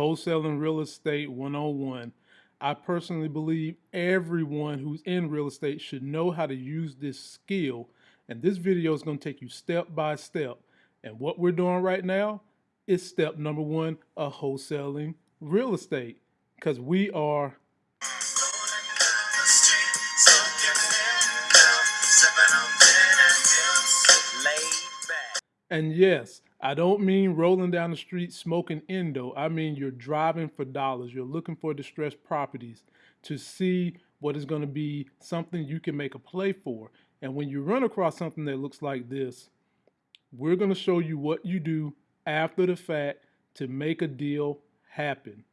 Wholesaling Real Estate 101. I personally believe everyone who's in real estate should know how to use this skill. And this video is going to take you step by step. And what we're doing right now is step number one of wholesaling real estate because we are And yes, I don't mean rolling down the street smoking endo. I mean you're driving for dollars. You're looking for distressed properties to see what is going to be something you can make a play for. And when you run across something that looks like this, we're going to show you what you do after the fact to make a deal happen.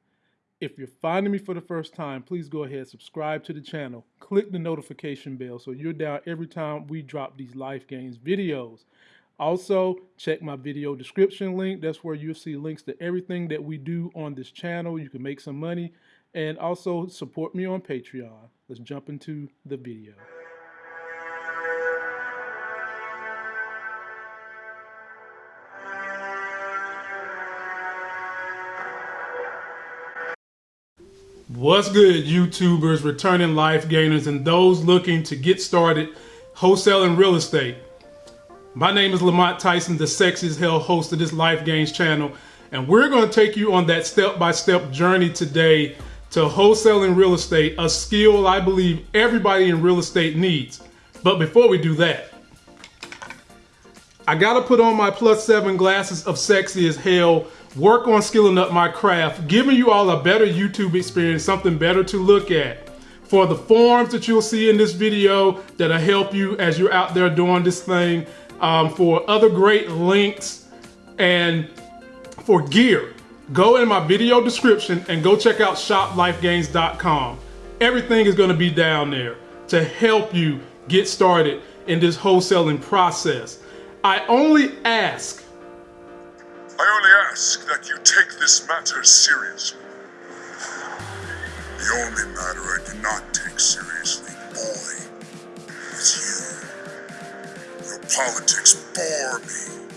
If you're finding me for the first time, please go ahead, subscribe to the channel, click the notification bell so you're down every time we drop these Life Gains videos. Also, check my video description link. That's where you'll see links to everything that we do on this channel. You can make some money and also support me on Patreon. Let's jump into the video. What's good, YouTubers, returning life gainers, and those looking to get started wholesaling real estate? My name is Lamont Tyson, the sexy as hell host of this Life Gains channel, and we're going to take you on that step-by-step -step journey today to wholesaling real estate, a skill I believe everybody in real estate needs. But before we do that, I gotta put on my plus seven glasses of sexy as hell, work on skilling up my craft, giving you all a better YouTube experience, something better to look at. For the forms that you'll see in this video that'll help you as you're out there doing this thing, um, for other great links and for gear, go in my video description and go check out shoplifegains.com. Everything is going to be down there to help you get started in this wholesaling process. I only ask. I only ask that you take this matter seriously. The only matter I do not take seriously, boy, is you politics bore me.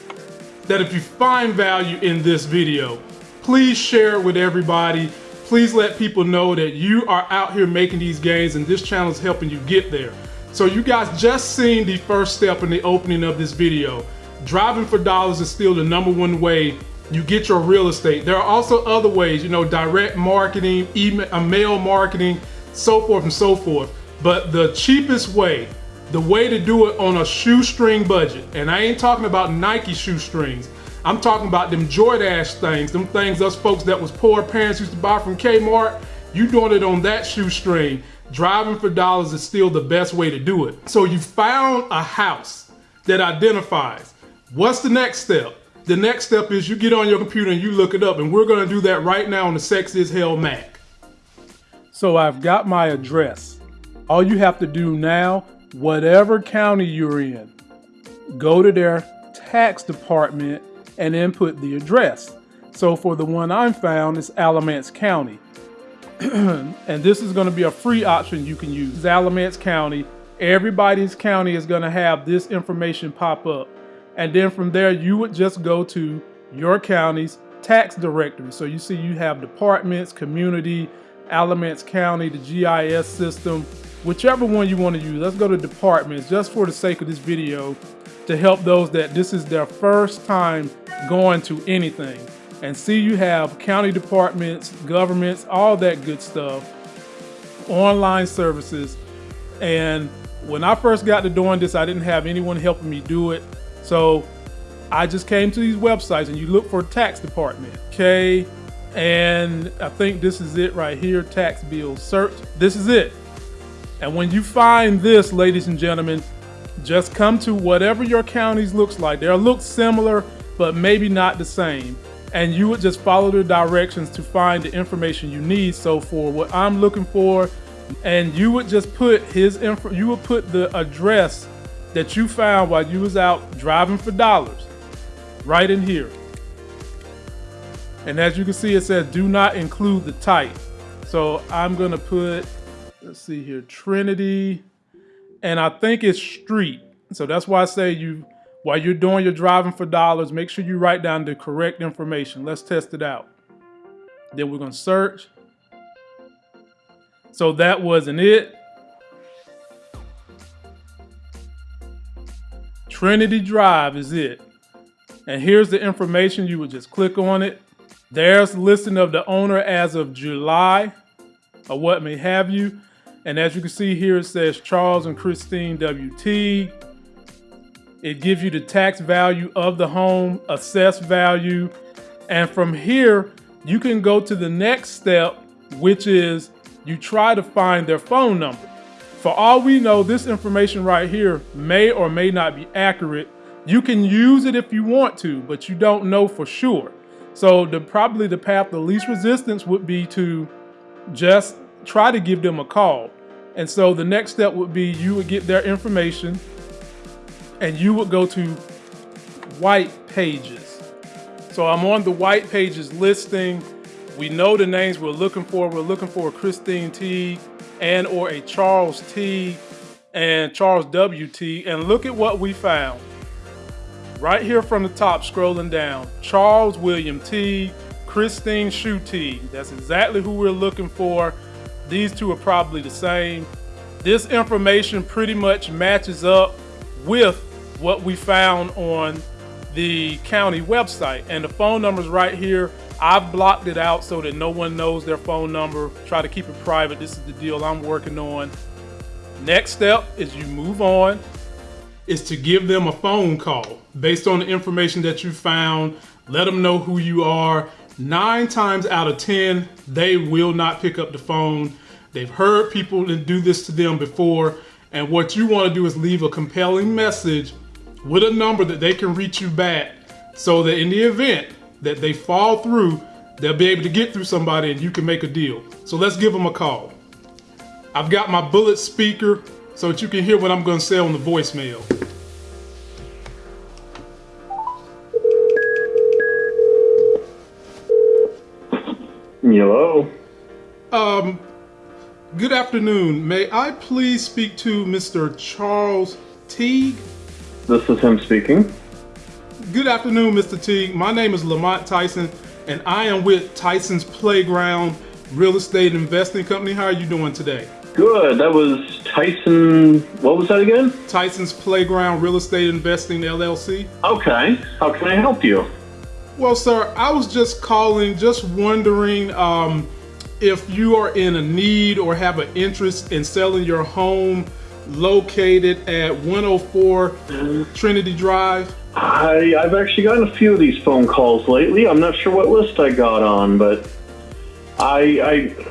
That if you find value in this video, please share it with everybody. Please let people know that you are out here making these gains and this channel is helping you get there. So you guys just seen the first step in the opening of this video. Driving for dollars is still the number one way you get your real estate. There are also other ways, you know, direct marketing, email, uh, mail marketing, so forth and so forth. But the cheapest way the way to do it on a shoestring budget. And I ain't talking about Nike shoestrings. I'm talking about them Jordache things, them things us folks that was poor parents used to buy from Kmart. You doing it on that shoestring. Driving for dollars is still the best way to do it. So you found a house that identifies. What's the next step? The next step is you get on your computer and you look it up and we're gonna do that right now on the Sexy as Hell Mac. So I've got my address. All you have to do now whatever county you're in, go to their tax department and input the address. So for the one I'm found, it's Alamance County. and this is gonna be a free option you can use. Alamance County. Everybody's county is gonna have this information pop up. And then from there, you would just go to your county's tax directory. So you see you have departments, community, Alamance County, the GIS system, whichever one you want to use. Let's go to departments just for the sake of this video to help those that this is their first time going to anything. And see you have county departments, governments, all that good stuff, online services. And when I first got to doing this, I didn't have anyone helping me do it. So I just came to these websites and you look for tax department, okay? And I think this is it right here, tax bill search. This is it. And when you find this, ladies and gentlemen, just come to whatever your counties looks like. They'll look similar, but maybe not the same. And you would just follow the directions to find the information you need. So for what I'm looking for, and you would just put his info, you would put the address that you found while you was out driving for dollars right in here. And as you can see, it says do not include the type. So I'm gonna put let's see here, Trinity, and I think it's Street. So that's why I say you, while you're doing your driving for dollars, make sure you write down the correct information. Let's test it out. Then we're gonna search. So that wasn't it. Trinity Drive is it. And here's the information. You would just click on it. There's the listing of the owner as of July or what may have you. And as you can see here, it says Charles and Christine WT. It gives you the tax value of the home, assessed value. And from here, you can go to the next step, which is you try to find their phone number. For all we know, this information right here may or may not be accurate. You can use it if you want to, but you don't know for sure. So the probably the path the least resistance would be to just try to give them a call. And so the next step would be you would get their information and you would go to white pages. So I'm on the white pages listing. We know the names we're looking for. We're looking for Christine T and or a Charles T and Charles W.T. And look at what we found. Right here from the top, scrolling down, Charles William T, Christine Shu T. That's exactly who we're looking for. These two are probably the same. This information pretty much matches up with what we found on the county website. And the phone number's right here. I've blocked it out so that no one knows their phone number. Try to keep it private. This is the deal I'm working on. Next step is you move on, is to give them a phone call based on the information that you found. Let them know who you are. Nine times out of 10, they will not pick up the phone. They've heard people do this to them before. And what you want to do is leave a compelling message with a number that they can reach you back so that in the event that they fall through, they'll be able to get through somebody and you can make a deal. So let's give them a call. I've got my bullet speaker so that you can hear what I'm going to say on the voicemail. Hello. Um, good afternoon. May I please speak to Mr. Charles Teague? This is him speaking. Good afternoon, Mr. Teague. My name is Lamont Tyson, and I am with Tyson's Playground Real Estate Investing Company. How are you doing today? Good. That was Tyson. What was that again? Tyson's Playground Real Estate Investing LLC. Okay. How can I help you? Well, sir, I was just calling, just wondering um, if you are in a need or have an interest in selling your home located at 104 Trinity Drive. I, I've actually gotten a few of these phone calls lately. I'm not sure what list I got on, but I, I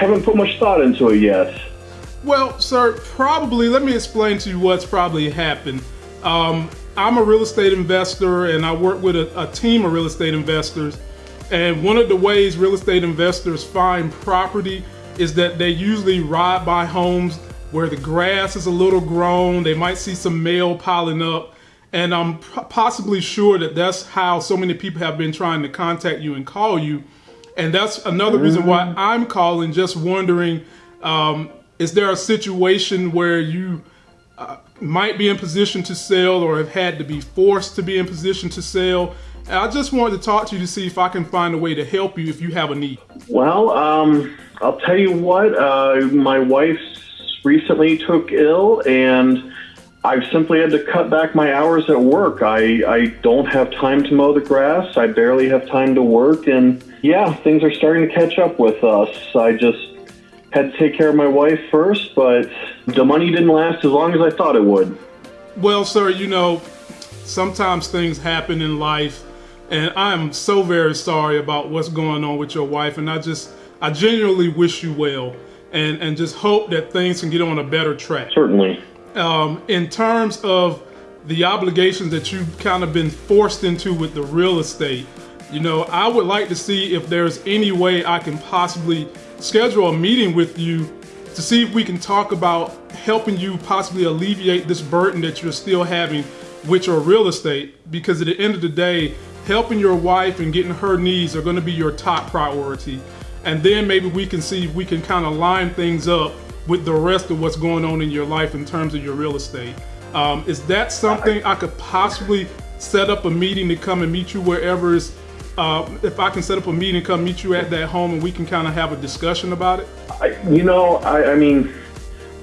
haven't put much thought into it yet. Well, sir, probably, let me explain to you what's probably happened. Um, I'm a real estate investor and I work with a, a team of real estate investors. And one of the ways real estate investors find property is that they usually ride by homes where the grass is a little grown. They might see some mail piling up. And I'm possibly sure that that's how so many people have been trying to contact you and call you. And that's another reason why mm-hmm. I'm calling, just wondering, um, is there a situation where you uh, might be in position to sell or have had to be forced to be in position to sell? And I just wanted to talk to you to see if I can find a way to help you if you have a need. Well, um, I'll tell you what, uh, my wife recently took ill and I've simply had to cut back my hours at work. I, I don't have time to mow the grass. I barely have time to work. And yeah, things are starting to catch up with us. I just had to take care of my wife first, but the money didn't last as long as I thought it would. Well, sir, you know, sometimes things happen in life. And I'm so very sorry about what's going on with your wife. And I just, I genuinely wish you well and, and just hope that things can get on a better track. Certainly um, in terms of the obligations that you've kind of been forced into with the real estate, you know, I would like to see if there's any way I can possibly schedule a meeting with you to see if we can talk about helping you possibly alleviate this burden that you're still having with your real estate. Because at the end of the day, helping your wife and getting her needs are going to be your top priority. And then maybe we can see if we can kind of line things up with the rest of what's going on in your life in terms of your real estate. Um, is that something I could possibly set up a meeting to come and meet you wherever is uh, if I can set up a meeting, come meet you at that home, and we can kind of have a discussion about it? I, you know, I, I mean,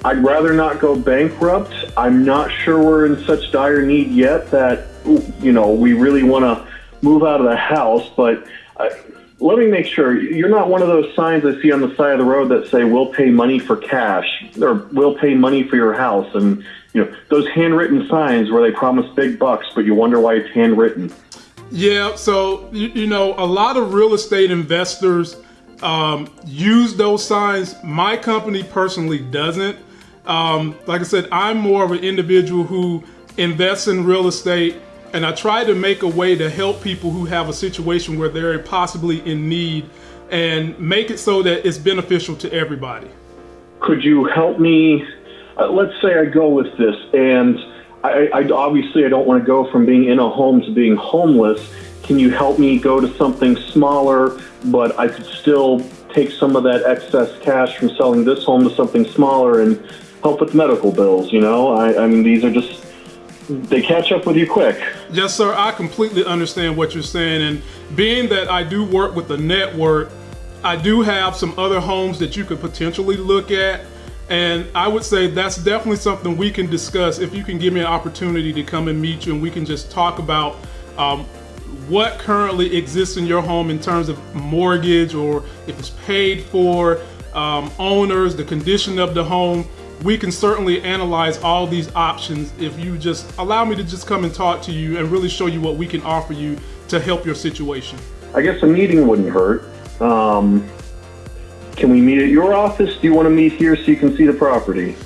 I'd rather not go bankrupt. I'm not sure we're in such dire need yet that you know we really want to move out of the house. But uh, let me make sure you're not one of those signs I see on the side of the road that say "We'll pay money for cash" or "We'll pay money for your house," and you know those handwritten signs where they promise big bucks, but you wonder why it's handwritten. Yeah, so you, you know, a lot of real estate investors um, use those signs. My company personally doesn't. Um, like I said, I'm more of an individual who invests in real estate, and I try to make a way to help people who have a situation where they're possibly in need and make it so that it's beneficial to everybody. Could you help me? Uh, let's say I go with this, and I, I obviously I don't want to go from being in a home to being homeless. Can you help me go to something smaller, but I could still take some of that excess cash from selling this home to something smaller and help with medical bills? You know, I, I mean, these are just they catch up with you quick. Yes, sir. I completely understand what you're saying. And being that I do work with the network, I do have some other homes that you could potentially look at. And I would say that's definitely something we can discuss if you can give me an opportunity to come and meet you and we can just talk about um, what currently exists in your home in terms of mortgage or if it's paid for, um, owners, the condition of the home we can certainly analyze all these options if you just allow me to just come and talk to you and really show you what we can offer you to help your situation. I guess a meeting wouldn't hurt. Um, can we meet at your office? Do you want to meet here so you can see the property?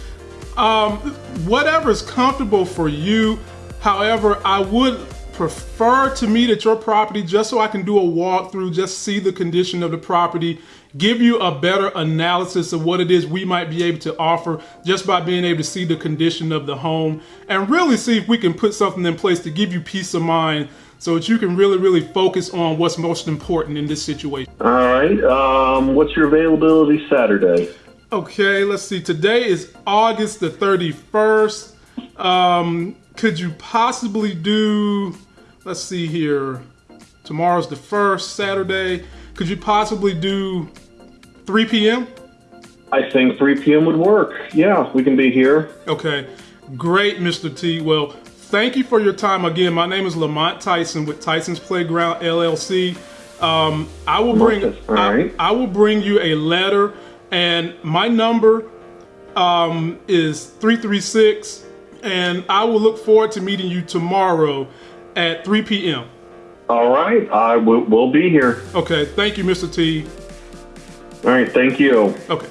Um, whatever's comfortable for you. However, I would prefer to meet at your property just so I can do a walkthrough, just see the condition of the property, give you a better analysis of what it is we might be able to offer just by being able to see the condition of the home and really see if we can put something in place to give you peace of mind so that you can really, really focus on what's most important in this situation. All right. Um, what's your availability Saturday? Okay, let's see. Today is August the 31st. Um, could you possibly do, let's see here, tomorrow's the first Saturday. Could you possibly do 3 p.m.? I think 3 p.m. would work. Yeah, we can be here. Okay, great, Mr. T. Well, thank you for your time again. My name is Lamont Tyson with Tyson's Playground LLC. Um, I will bring I, I, will bring you a letter, and my number um, is 336, and I will look forward to meeting you tomorrow at 3 p.m. All right, I will we'll be here. Okay, thank you, Mr. T. All right, thank you. Okay.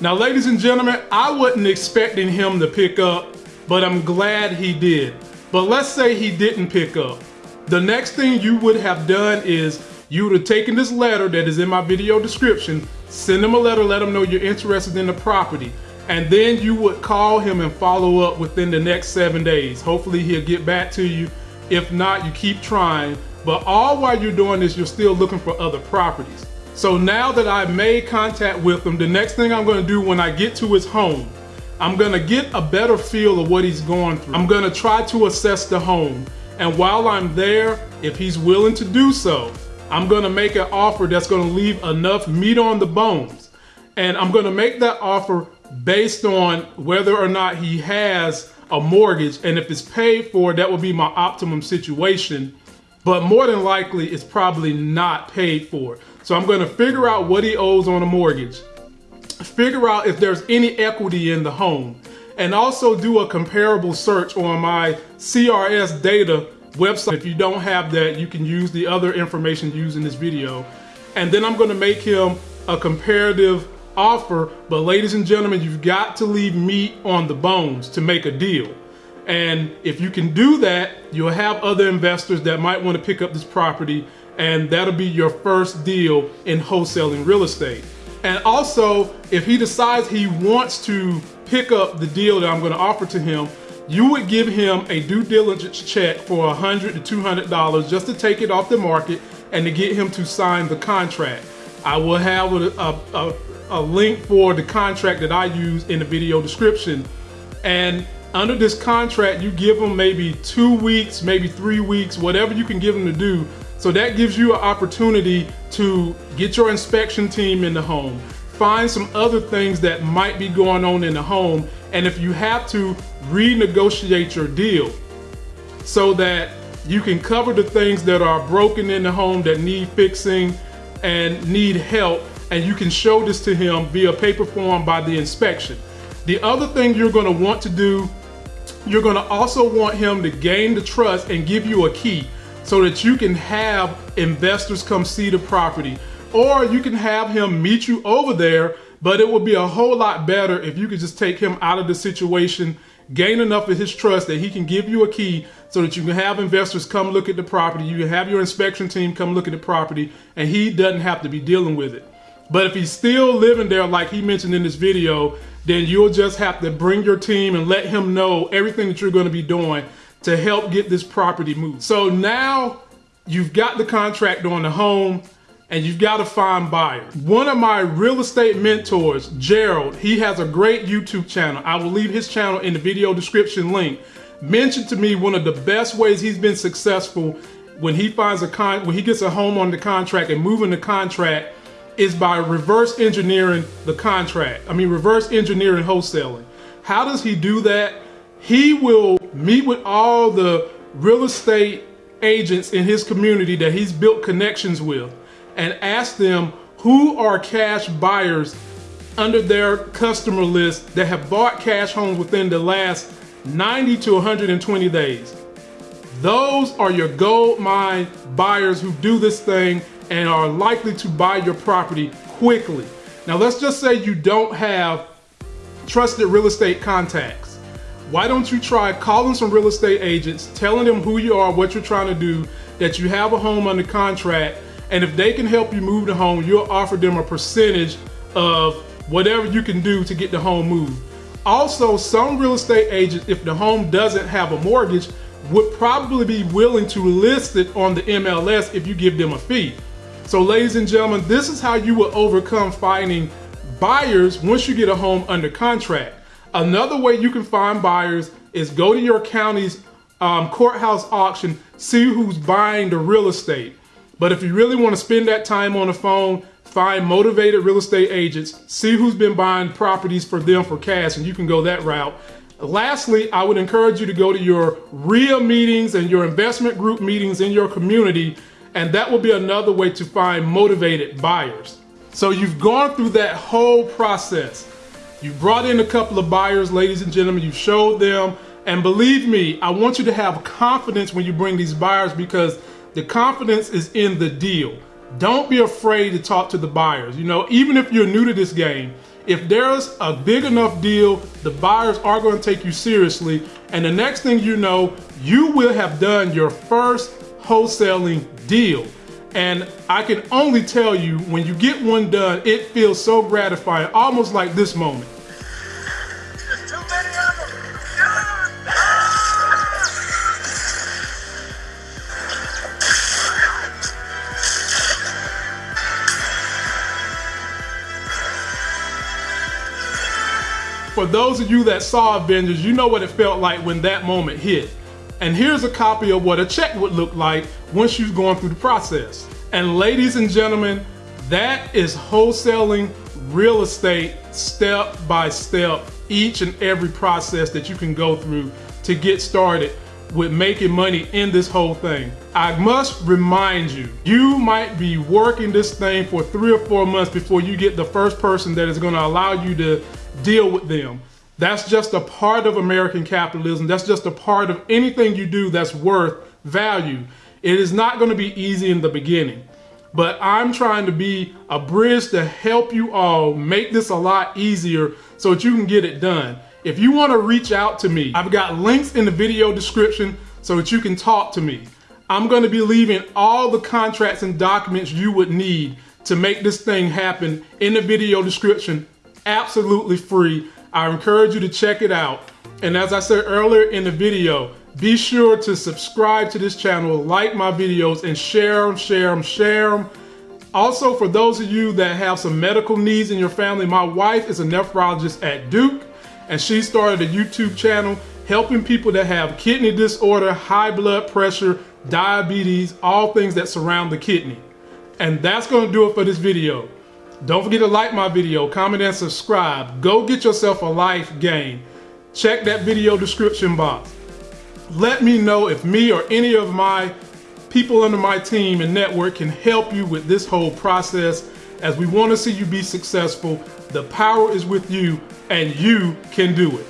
Now, ladies and gentlemen, I wasn't expecting him to pick up, but I'm glad he did. But let's say he didn't pick up. The next thing you would have done is you would have taken this letter that is in my video description, send him a letter, let him know you're interested in the property, and then you would call him and follow up within the next seven days. Hopefully he'll get back to you if not, you keep trying. But all while you're doing this, you're still looking for other properties. So now that I've made contact with him, the next thing I'm gonna do when I get to his home, I'm gonna get a better feel of what he's going through. I'm gonna try to assess the home. And while I'm there, if he's willing to do so, I'm gonna make an offer that's gonna leave enough meat on the bones. And I'm gonna make that offer based on whether or not he has a mortgage. And if it's paid for, that would be my optimum situation. But more than likely, it's probably not paid for. So I'm gonna figure out what he owes on a mortgage, figure out if there's any equity in the home, and also do a comparable search on my CRS data website. If you don't have that, you can use the other information used in this video. And then I'm gonna make him a comparative offer, but ladies and gentlemen, you've got to leave meat on the bones to make a deal. And if you can do that, you'll have other investors that might want to pick up this property, and that'll be your first deal in wholesaling real estate. And also, if he decides he wants to pick up the deal that I'm going to offer to him, you would give him a due diligence check for 100 to $200 just to take it off the market and to get him to sign the contract. I will have a, a, a a link for the contract that I use in the video description. And under this contract, you give them maybe two weeks, maybe three weeks, whatever you can give them to do So that gives you an opportunity to get your inspection team in the home, find some other things that might be going on in the home, and if you have to, renegotiate your deal so that you can cover the things that are broken in the home that need fixing and need help, and you can show this to him via paper form by the inspection. The other thing you're gonna want to do, you're gonna also want him to gain the trust and give you a key so that you can have investors come see the property. Or you can have him meet you over there, but it would be a whole lot better if you could just take him out of the situation, gain enough of his trust that he can give you a key so that you can have investors come look at the property, you can have your inspection team come look at the property, and he doesn't have to be dealing with it. But if he's still living there, like he mentioned in this video, then you'll just have to bring your team and let him know everything that you're going to be doing to help get this property moved. So now you've got the contract on the home and you've got to find buyers. One of my real estate mentors, Gerald, he has a great YouTube channel. I will leave his channel in the video description link. Mentioned to me one of the best ways he's been successful when he finds a con when he gets a home on the contract and moving the contract is by reverse engineering the contract. I mean reverse engineering wholesaling. How does he do that? he will meet with all the real estate agents in his community that he's built connections with and ask them who are cash buyers under their customer list that have bought cash homes within the last 90 to 120 days. Those are your gold mine buyers who do this thing and are likely to buy your property quickly. Now let's just say you don't have trusted real estate contacts why don't you try calling some real estate agents, telling them who you are, what you're trying to do, that you have a home under contract, and if they can help you move the home, you'll offer them a percentage of whatever you can do to get the home moved. Also, some real estate agents, if the home doesn't have a mortgage, would probably be willing to list it on the MLS if you give them a fee. So ladies and gentlemen, this is how you will overcome finding buyers once you get a home under contract. Another way you can find buyers is go to your county's um, courthouse auction, see who's buying the real estate. But if you really want to spend that time on the phone, find motivated real estate agents, see who's been buying properties for them for cash, and you can go that route. Lastly, I would encourage you to go to your REIA meetings and your investment group meetings in your community, and that will be another way to find motivated buyers. So you've gone through that whole process. You brought in a couple of buyers, ladies and gentlemen, you showed them, and believe me, I want you to have confidence when you bring these buyers because the confidence is in the deal. Don't be afraid to talk to the buyers. You know, even if you're new to this game, if there's a big enough deal, the buyers are going to take you seriously. And the next thing you know, you will have done your first wholesaling deal. And I can only tell you, when you get one done, it feels so gratifying, almost like this moment. For those of you that saw Avengers, you know what it felt like when that moment hit. And here's a copy of what a check would look like once you've gone through the process. And ladies and gentlemen, that is wholesaling real estate step by step, each and every process that you can go through to get started with making money in this whole thing. I must remind you, you might be working this thing for three or four months before you get the first person that is gonna allow you to deal with them. That's just a part of American capitalism. That's just a part of anything you do that's worth value. It is not going to be easy in the beginning, but I'm trying to be a bridge to help you all make this a lot easier so that you can get it done. If you want to reach out to me, I've got links in the video description so that you can talk to me. I'm going to be leaving all the contracts and documents you would need to make this thing happen in the video description absolutely free. I encourage you to check it out. And as I said earlier in the video, be sure to subscribe to this channel, like my videos, and share them, share them, share them. Also, for those of you that have some medical needs in your family, my wife is a nephrologist at Duke, and she started a YouTube channel helping people that have kidney disorder, high blood pressure, diabetes, all things that surround the kidney. And that's going to do it for this video. Don't forget to like my video, comment and subscribe. Go get yourself a life gain. Check that video description box. Let me know if me or any of my people under my team and network can help you with this whole process as we want to see you be successful. The power is with you and you can do it.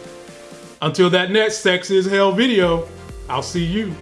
Until that next Sex is Hell video, I'll see you.